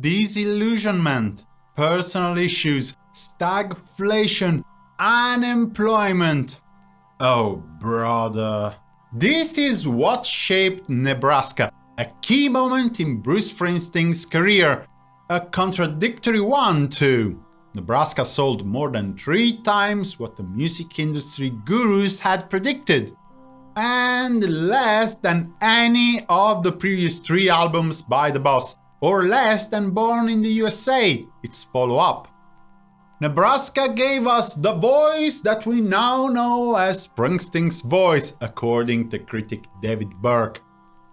disillusionment, personal issues, stagflation, unemployment. Oh, brother. This is what shaped Nebraska, a key moment in Bruce Springsteen's career, a contradictory one too. Nebraska sold more than three times what the music industry gurus had predicted, and less than any of the previous three albums by the boss, or less than Born in the USA, its follow-up. Nebraska gave us the voice that we now know as Springsteen's voice, according to critic David Burke.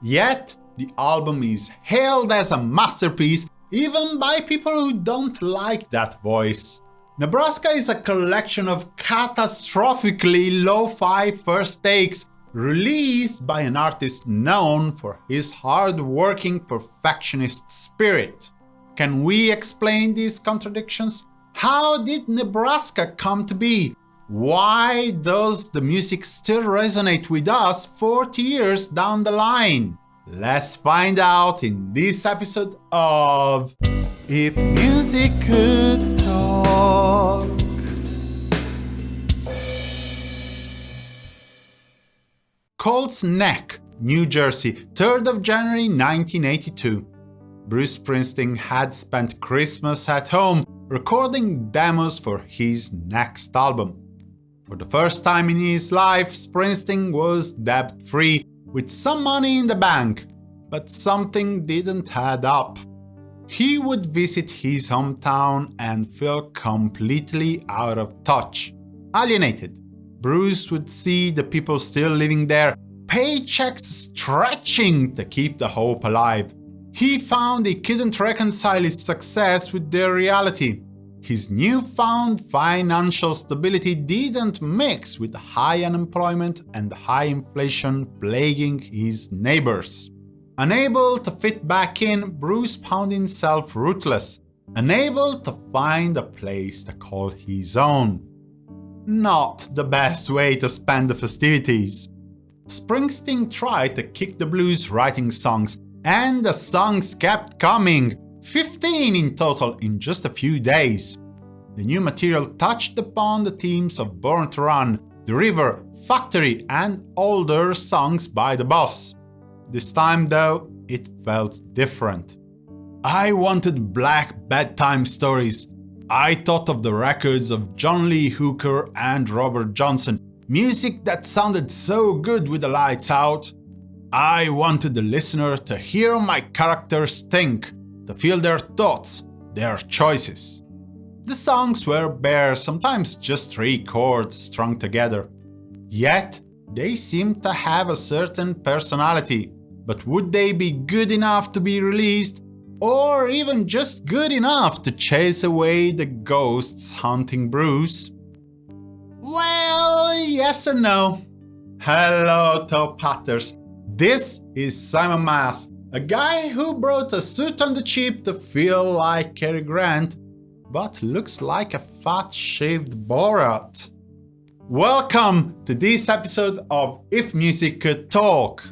Yet, the album is hailed as a masterpiece even by people who don't like that voice. Nebraska is a collection of catastrophically lo-fi first takes released by an artist known for his hard-working perfectionist spirit. Can we explain these contradictions? How did Nebraska come to be? Why does the music still resonate with us 40 years down the line? Let's find out in this episode of If Music Could Colts Neck, New Jersey, 3rd of January 1982. Bruce Springsteen had spent Christmas at home recording demos for his next album. For the first time in his life, Springsteen was debt-free, with some money in the bank, but something didn't add up. He would visit his hometown and feel completely out of touch, alienated. Bruce would see the people still living there, paychecks stretching to keep the hope alive. He found he couldn't reconcile his success with their reality. His newfound financial stability didn't mix with high unemployment and high inflation plaguing his neighbors. Unable to fit back in, Bruce found himself rootless, unable to find a place to call his own. Not the best way to spend the festivities. Springsteen tried to kick the blues writing songs, and the songs kept coming, 15 in total in just a few days. The new material touched upon the themes of Born to Run, The River, Factory and older songs by the boss. This time though, it felt different. I wanted black bedtime stories. I thought of the records of John Lee Hooker and Robert Johnson, music that sounded so good with the lights out, I wanted the listener to hear my characters think, to feel their thoughts, their choices. The songs were bare, sometimes just three chords strung together. Yet, they seemed to have a certain personality. But would they be good enough to be released? Or even just good enough to chase away the ghosts haunting Bruce? Well, yes and no. Hello, Toe Patters. This is Simon Mas, a guy who brought a suit on the cheap to feel like Cary Grant, but looks like a fat-shaved Borat. Welcome to this episode of If Music Could Talk.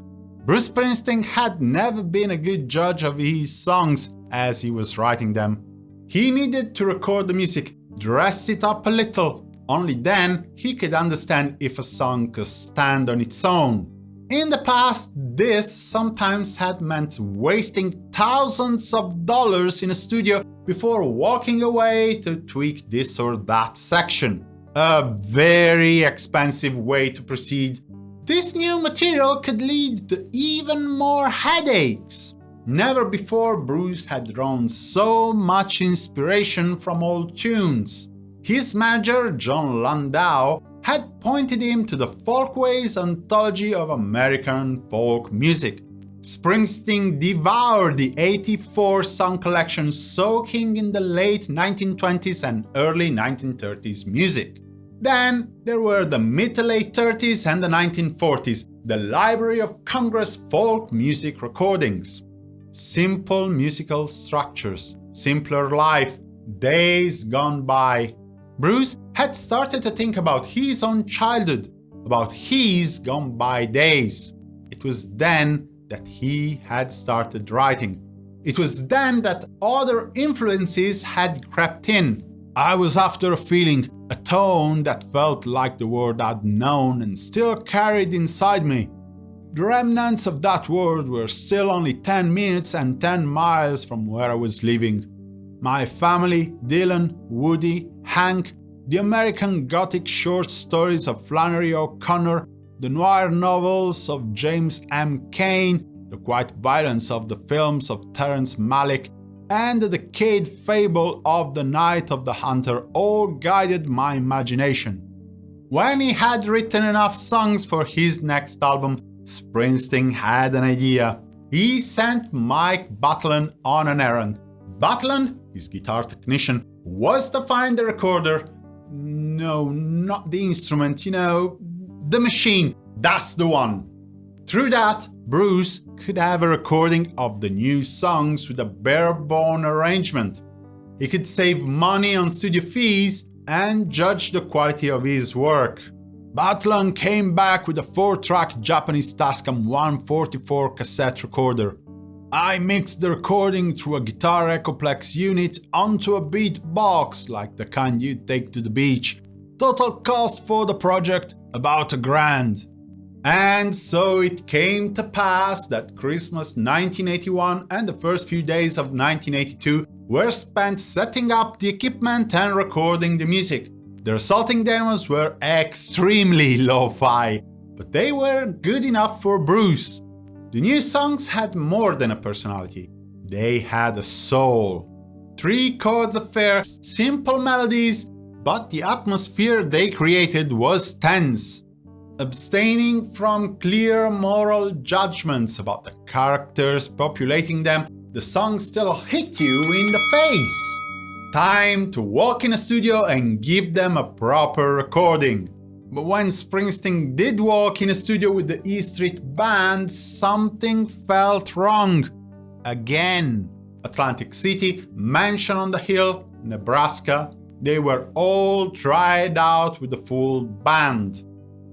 Bruce Springsteen had never been a good judge of his songs as he was writing them. He needed to record the music, dress it up a little, only then he could understand if a song could stand on its own. In the past, this sometimes had meant wasting thousands of dollars in a studio before walking away to tweak this or that section. A very expensive way to proceed. This new material could lead to even more headaches. Never before Bruce had drawn so much inspiration from old tunes. His manager, Jon Landau, had pointed him to the Folkways anthology of American folk music. Springsteen devoured the 84 song collection soaking in the late 1920s and early 1930s music. Then there were the mid to late 30s and the 1940s, the Library of Congress folk music recordings. Simple musical structures, simpler life, days gone by, Bruce had started to think about his own childhood, about his gone by days. It was then that he had started writing. It was then that other influences had crept in. I was after a feeling, a tone that felt like the world I'd known and still carried inside me. The remnants of that world were still only 10 minutes and 10 miles from where I was living. My family, Dylan, Woody, Hank, the American Gothic short stories of Flannery O'Connor, the noir novels of James M. Cain, the quiet violence of the films of Terrence Malick, and the decade fable of The Night of the Hunter all guided my imagination. When he had written enough songs for his next album, Springsteen had an idea. He sent Mike Batlan on an errand. Batlan, his guitar technician, was to find the recorder. No, not the instrument, you know, the machine. That's the one. Through that, Bruce could have a recording of the new songs with a bare-bone arrangement. He could save money on studio fees and judge the quality of his work. Batlan came back with a 4-track Japanese Tascam 144 cassette recorder. I mixed the recording through a guitar Echoplex unit onto a beat box like the kind you take to the beach. Total cost for the project about a grand. And so it came to pass that Christmas 1981 and the first few days of 1982 were spent setting up the equipment and recording the music. The resulting demos were extremely lo-fi, but they were good enough for Bruce. The new songs had more than a personality, they had a soul. Three chords affair, simple melodies, but the atmosphere they created was tense. Abstaining from clear moral judgments about the characters populating them, the songs still hit you in the face. Time to walk in a studio and give them a proper recording. But when Springsteen did walk in a studio with the E Street Band, something felt wrong. Again. Atlantic City, Mansion on the Hill, Nebraska, they were all tried out with the full band.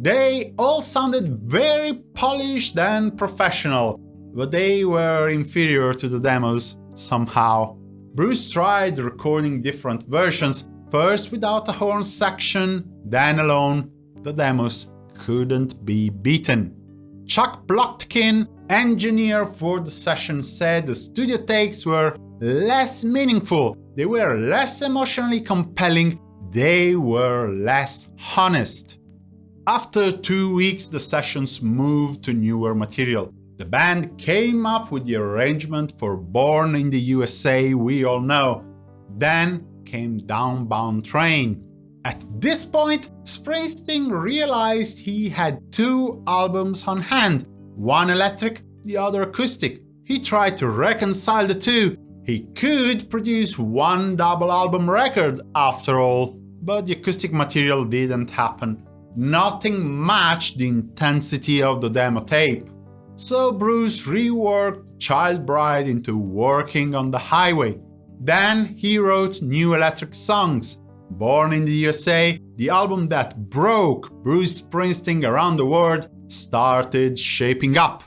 They all sounded very polished and professional, but they were inferior to the demos, somehow. Bruce tried recording different versions, first without a horn section, then alone. The demos couldn't be beaten. Chuck Plotkin, engineer for the session, said the studio takes were less meaningful, they were less emotionally compelling, they were less honest. After two weeks, the sessions moved to newer material. The band came up with the arrangement for Born in the USA we all know. Then came Downbound Train. At this point, Springsteen realized he had two albums on hand, one electric, the other acoustic. He tried to reconcile the two. He could produce one double album record after all, but the acoustic material didn't happen. Nothing matched the intensity of the demo tape. So Bruce reworked Child Bride into Working on the Highway. Then he wrote New Electric Songs, Born in the USA, the album that broke Bruce Springsteen around the world, started shaping up.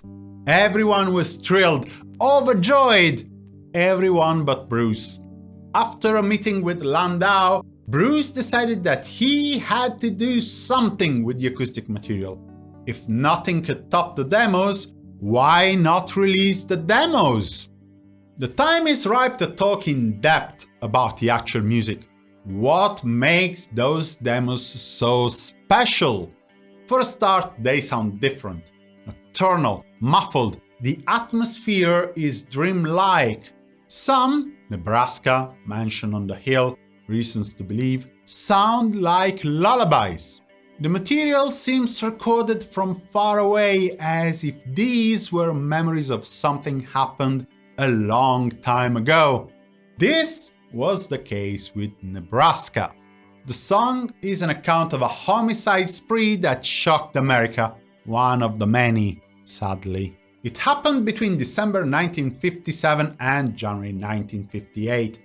Everyone was thrilled, overjoyed, everyone but Bruce. After a meeting with Landau, Bruce decided that he had to do something with the acoustic material. If nothing could top the demos, why not release the demos? The time is ripe to talk in depth about the actual music. What makes those demos so special? For a start, they sound different. Nocturnal, muffled, the atmosphere is dreamlike. Some, Nebraska, Mansion on the Hill, Reasons to Believe, sound like lullabies. The material seems recorded from far away as if these were memories of something happened a long time ago. This was the case with Nebraska. The song is an account of a homicide spree that shocked America, one of the many, sadly. It happened between December 1957 and January 1958.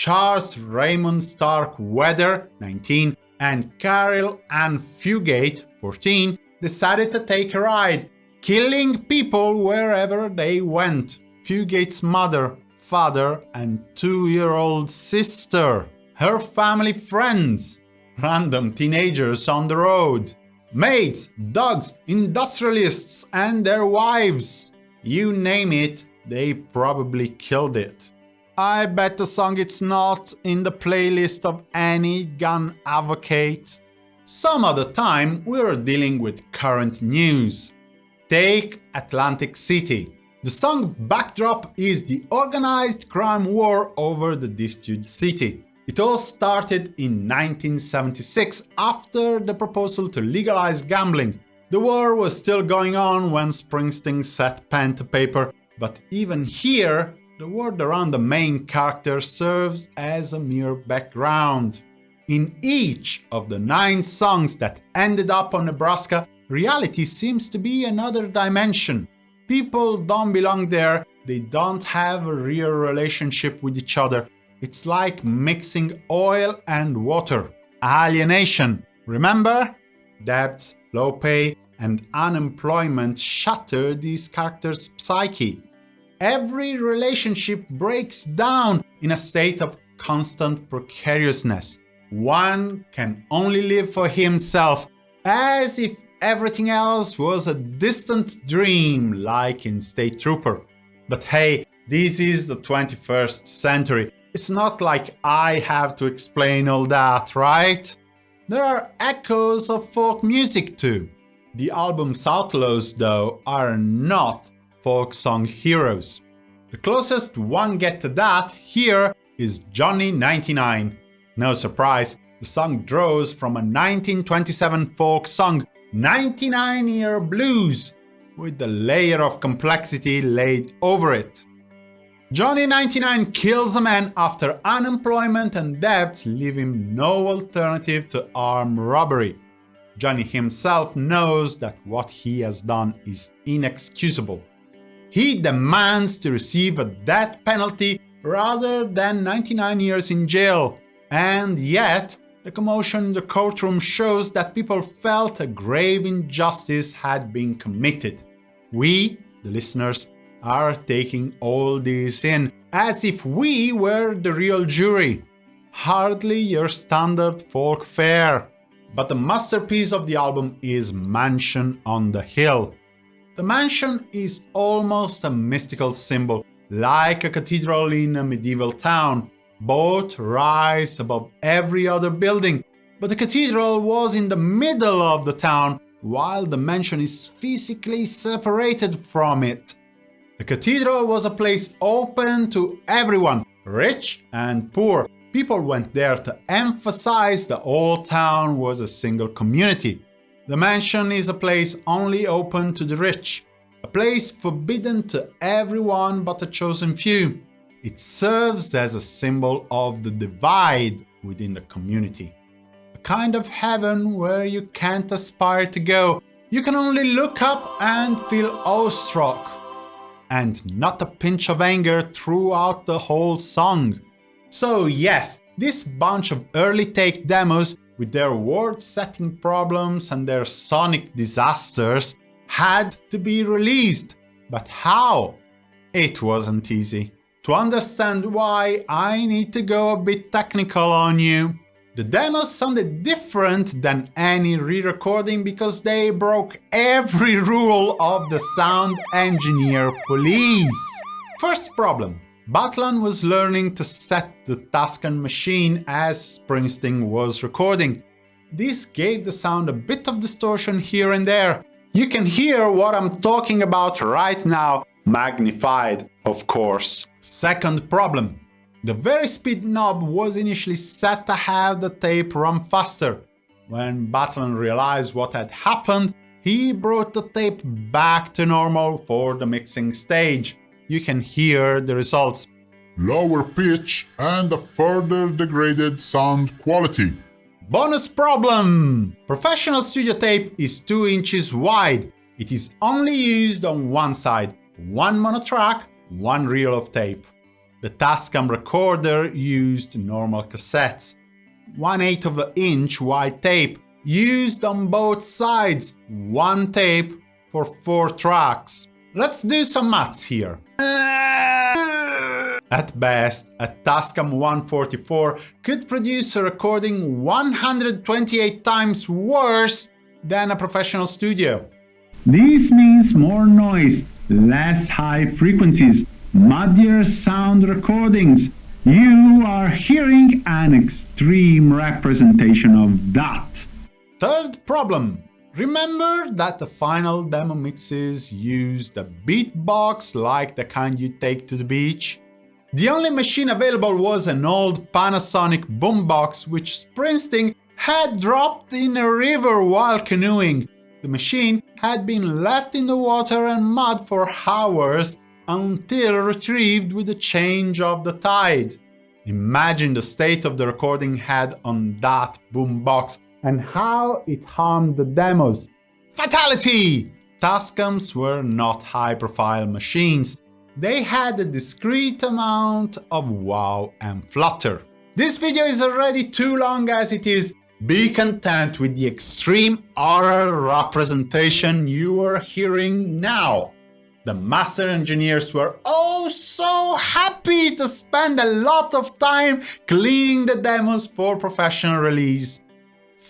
Charles Raymond Starkweather, 19, and Carol Ann Fugate, 14, decided to take a ride, killing people wherever they went. Fugate's mother, father and two-year-old sister, her family friends, random teenagers on the road, maids, dogs, industrialists and their wives. You name it, they probably killed it. I bet the song it's not in the playlist of any gun advocate. Some other time we're dealing with current news. Take Atlantic City. The song backdrop is the organized crime war over the disputed city. It all started in 1976 after the proposal to legalize gambling. The war was still going on when Springsteen set pen to paper, but even here, the world around the main character serves as a mere background. In each of the nine songs that ended up on Nebraska, reality seems to be another dimension. People don't belong there, they don't have a real relationship with each other. It's like mixing oil and water. Alienation, remember? Debts, low pay, and unemployment shatter these characters' psyche. Every relationship breaks down in a state of constant precariousness. One can only live for himself, as if everything else was a distant dream, like in State Trooper. But hey, this is the 21st century. It's not like I have to explain all that, right? There are echoes of folk music too. The album's outlaws, though, are not folk song heroes. The closest one get to that here is Johnny 99, no surprise, the song draws from a 1927 folk song, 99 Year Blues, with the layer of complexity laid over it. Johnny 99 kills a man after unemployment and debts leave him no alternative to armed robbery. Johnny himself knows that what he has done is inexcusable. He demands to receive a death penalty rather than 99 years in jail, and yet, the commotion in the courtroom shows that people felt a grave injustice had been committed. We, the listeners, are taking all this in as if we were the real jury. Hardly your standard folk fare. But the masterpiece of the album is Mansion on the Hill. The mansion is almost a mystical symbol, like a cathedral in a medieval town, both rise above every other building, but the cathedral was in the middle of the town, while the mansion is physically separated from it. The cathedral was a place open to everyone, rich and poor. People went there to emphasize the old town was a single community. The mansion is a place only open to the rich, a place forbidden to everyone but a chosen few. It serves as a symbol of the divide within the community. A kind of heaven where you can't aspire to go. You can only look up and feel awestruck. And not a pinch of anger throughout the whole song. So yes, this bunch of early take demos with their world-setting problems and their sonic disasters had to be released. But how? It wasn't easy. To understand why, I need to go a bit technical on you. The demos sounded different than any re-recording because they broke every rule of the sound engineer police. First problem. Batlan was learning to set the Tascam machine as Springsteen was recording. This gave the sound a bit of distortion here and there. You can hear what I'm talking about right now, magnified, of course. Second problem. The varispeed knob was initially set to have the tape run faster. When Batlan realized what had happened, he brought the tape back to normal for the mixing stage. You can hear the results. Lower pitch and a further degraded sound quality. Bonus problem! Professional studio tape is 2 inches wide. It is only used on one side, one monotrack, one reel of tape. The Tascam recorder used normal cassettes. 1 8 of an inch wide tape used on both sides, one tape for four tracks. Let's do some maths here. At best, a Tascam 144 could produce a recording 128 times worse than a professional studio. This means more noise, less high frequencies, muddier sound recordings. You are hearing an extreme representation of that. Third problem. Remember that the final demo mixes used a beatbox like the kind you take to the beach? The only machine available was an old Panasonic boombox which Springsteen had dropped in a river while canoeing. The machine had been left in the water and mud for hours until retrieved with the change of the tide. Imagine the state of the recording head on that boombox and how it harmed the demos. Fatality! Tascams were not high-profile machines. They had a discrete amount of wow and flutter. This video is already too long as it is. Be content with the extreme oral representation you are hearing now. The master engineers were oh so happy to spend a lot of time cleaning the demos for professional release.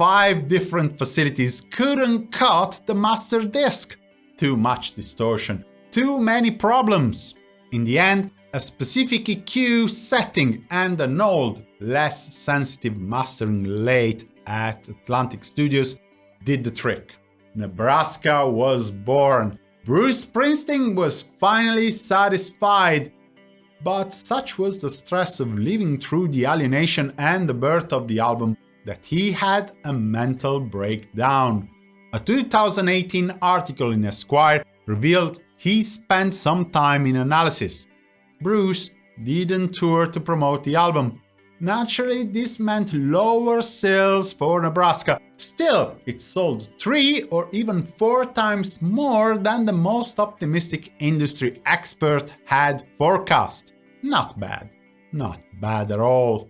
Five different facilities couldn't cut the master disk. Too much distortion, too many problems. In the end, a specific EQ setting and an old, less sensitive mastering lathe at Atlantic Studios did the trick. Nebraska was born. Bruce Springsteen was finally satisfied. But such was the stress of living through the alienation and the birth of the album that he had a mental breakdown. A 2018 article in Esquire revealed he spent some time in analysis. Bruce didn't tour to promote the album, Naturally, this meant lower sales for Nebraska. Still, it sold three or even four times more than the most optimistic industry expert had forecast. Not bad. Not bad at all.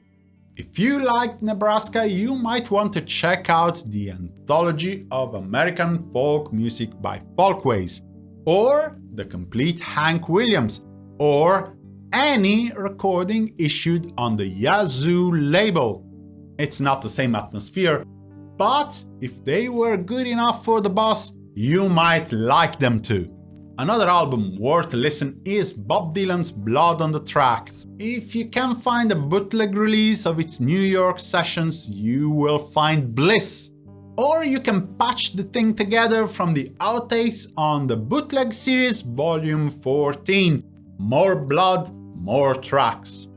If you liked Nebraska, you might want to check out the Anthology of American Folk Music by Folkways, or The Complete Hank Williams, or any recording issued on the Yazoo label. It's not the same atmosphere, but if they were good enough for the boss, you might like them too. Another album worth a listen is Bob Dylan's Blood on the Tracks. If you can find a bootleg release of its New York sessions, you will find bliss. Or you can patch the thing together from the outtakes on the Bootleg Series Volume 14. More blood, more tracks.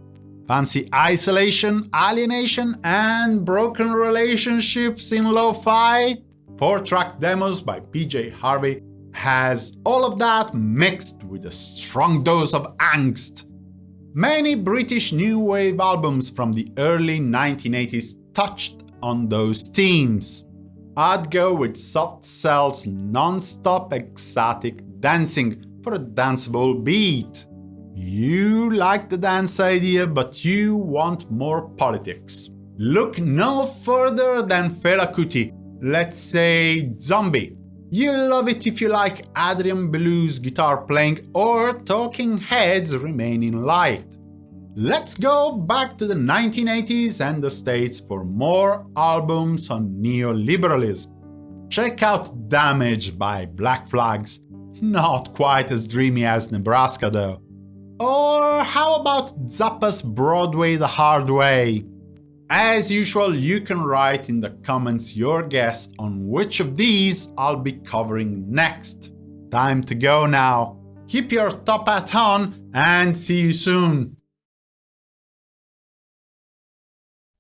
Fancy isolation, alienation, and broken relationships in lo-fi? 4-track demos by PJ Harvey has all of that mixed with a strong dose of angst. Many British new wave albums from the early 1980s touched on those themes. I'd go with Soft Cell's non-stop ecstatic dancing for a danceable beat. You like the dance idea, but you want more politics. Look no further than Fela Kuti, let's say Zombie. You'll love it if you like Adrian Belew's guitar playing or Talking Heads Remain in Light. Let's go back to the 1980s and the States for more albums on neoliberalism. Check out Damage by Black Flags. Not quite as dreamy as Nebraska though. Or how about Zappa's Broadway the Hard Way? As usual, you can write in the comments your guess on which of these I'll be covering next. Time to go now. Keep your top hat on and see you soon.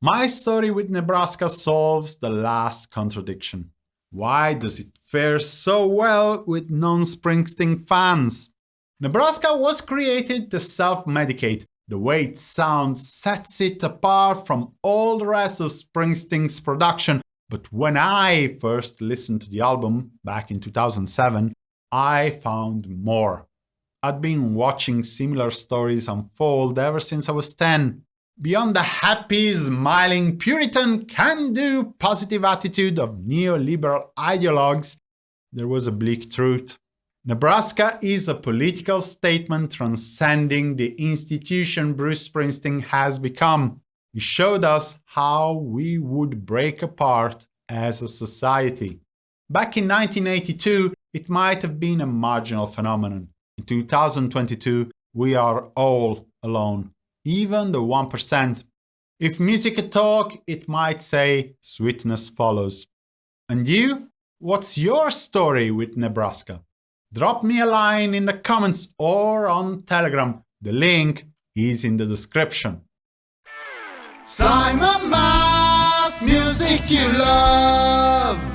My story with Nebraska solves the last contradiction. Why does it fare so well with non-Springsteen fans? Nebraska was created to self-medicate. The way it sounds sets it apart from all the rest of Springsteen's production, but when I first listened to the album, back in 2007, I found more. I'd been watching similar stories unfold ever since I was 10. Beyond the happy, smiling, Puritan, can-do, positive attitude of neoliberal ideologues, there was a bleak truth. Nebraska is a political statement transcending the institution Bruce Springsteen has become. He showed us how we would break apart as a society. Back in 1982, it might have been a marginal phenomenon. In 2022, we are all alone, even the 1%. If music could talk, it might say sweetness follows. And you? What's your story with Nebraska? Drop me a line in the comments or on Telegram. The link is in the description. Simon Mas, music you love.